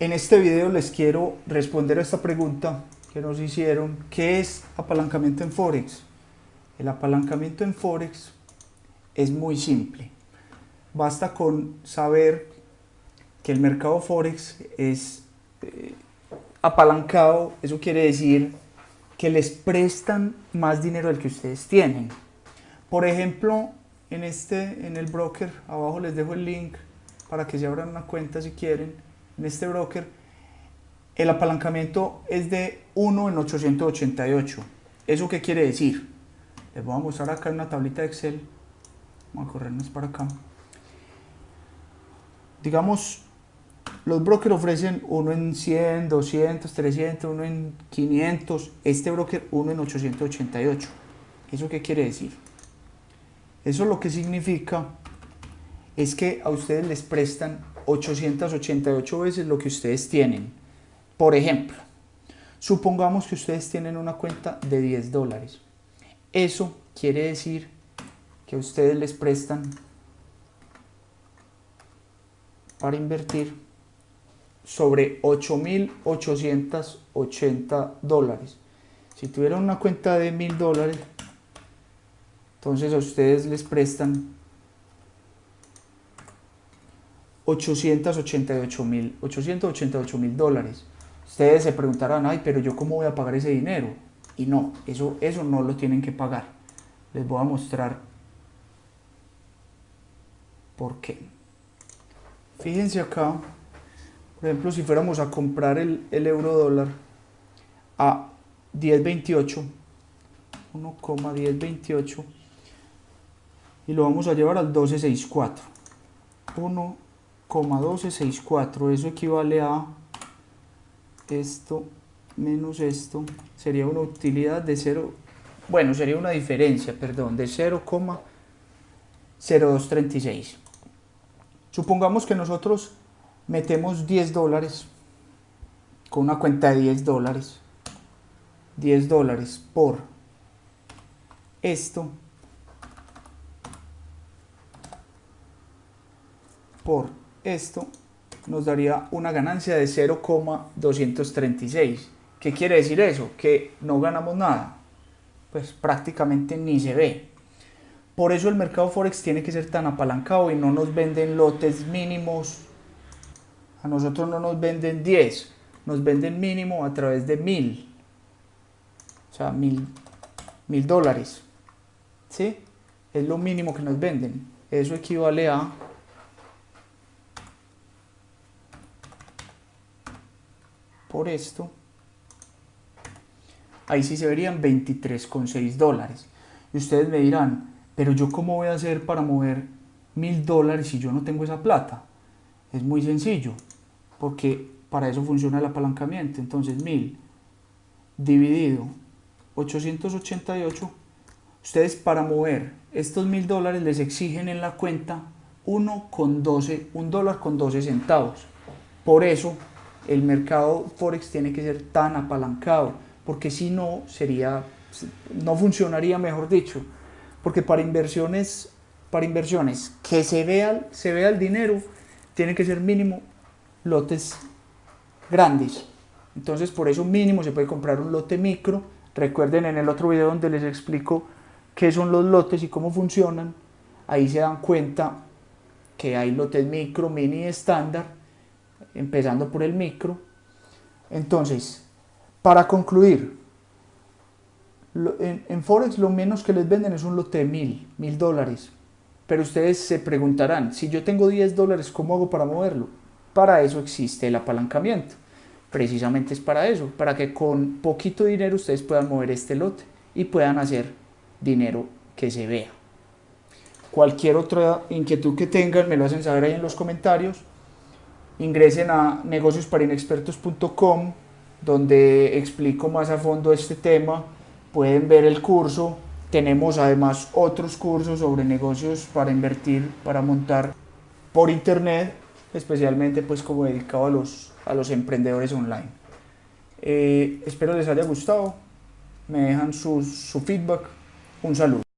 En este video les quiero responder a esta pregunta que nos hicieron, ¿qué es apalancamiento en Forex? El apalancamiento en Forex es muy simple. Basta con saber que el mercado Forex es eh, apalancado, eso quiere decir que les prestan más dinero del que ustedes tienen. Por ejemplo, en, este, en el broker, abajo les dejo el link para que se abran una cuenta si quieren, en este broker, el apalancamiento es de 1 en 888. ¿Eso qué quiere decir? Les voy a mostrar acá en una tablita de Excel. Vamos a corrernos para acá. Digamos, los brokers ofrecen 1 en 100, 200, 300, 1 en 500. Este broker 1 en 888. ¿Eso qué quiere decir? Eso lo que significa es que a ustedes les prestan 888 veces lo que ustedes tienen. Por ejemplo, supongamos que ustedes tienen una cuenta de 10 dólares. Eso quiere decir que ustedes les prestan para invertir sobre 8.880 dólares. Si tuvieran una cuenta de 1.000 dólares, entonces a ustedes les prestan 888 mil 888 mil dólares. Ustedes se preguntarán, ay, pero yo cómo voy a pagar ese dinero. Y no, eso, eso no lo tienen que pagar. Les voy a mostrar por qué. Fíjense acá, por ejemplo, si fuéramos a comprar el, el euro dólar a 10.28, 1,1028 y lo vamos a llevar al 12.64. 1 1264 eso equivale a esto menos esto sería una utilidad de 0 bueno sería una diferencia perdón de 0,0236 supongamos que nosotros metemos 10 dólares con una cuenta de 10 dólares 10 dólares por esto por esto nos daría una ganancia de 0,236. ¿Qué quiere decir eso? Que no ganamos nada. Pues prácticamente ni se ve. Por eso el mercado Forex tiene que ser tan apalancado y no nos venden lotes mínimos. A nosotros no nos venden 10, nos venden mínimo a través de 1000. O sea, mil, mil dólares. ¿Sí? Es lo mínimo que nos venden. Eso equivale a por esto, ahí sí se verían 23,6 dólares. Y ustedes me dirán, pero yo cómo voy a hacer para mover mil dólares si yo no tengo esa plata? Es muy sencillo, porque para eso funciona el apalancamiento. Entonces mil dividido 888, ustedes para mover estos mil dólares les exigen en la cuenta 1 con 12, un dólar con 12 centavos. Por eso el mercado Forex tiene que ser tan apalancado, porque si no, sería, no funcionaría, mejor dicho, porque para inversiones, para inversiones que se vea, se vea el dinero, tiene que ser mínimo lotes grandes. Entonces, por eso mínimo se puede comprar un lote micro. Recuerden en el otro video donde les explico qué son los lotes y cómo funcionan. Ahí se dan cuenta que hay lotes micro, mini estándar empezando por el micro. Entonces, para concluir, en, Forex lo menos que les venden es un lote de mil, mil dólares. Pero ustedes se preguntarán, si yo tengo 10 dólares, ¿cómo hago para moverlo? Para eso existe el apalancamiento. Precisamente es para eso, para que con poquito dinero ustedes puedan mover este lote y puedan hacer dinero que se vea. Cualquier otra inquietud que tengan me lo hacen saber ahí en los comentarios ingresen a negociosparinexpertos.com donde explico más a fondo este tema, pueden ver el curso, tenemos además otros cursos sobre negocios para invertir, para montar por internet, especialmente pues como dedicado a los, a los emprendedores online. Eh, espero les haya gustado, me dejan su, su feedback, un saludo.